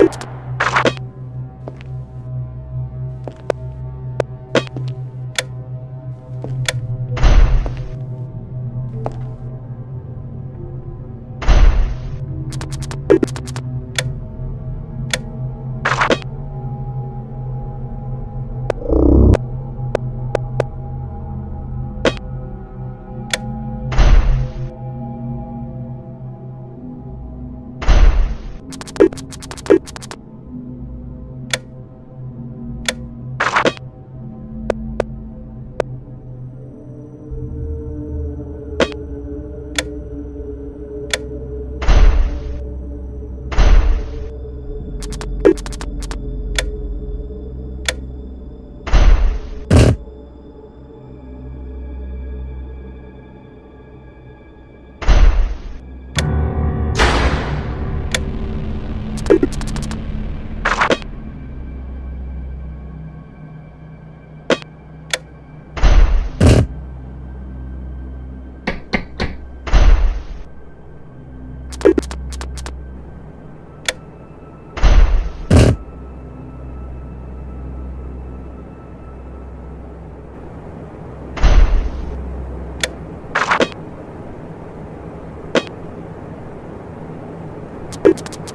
you you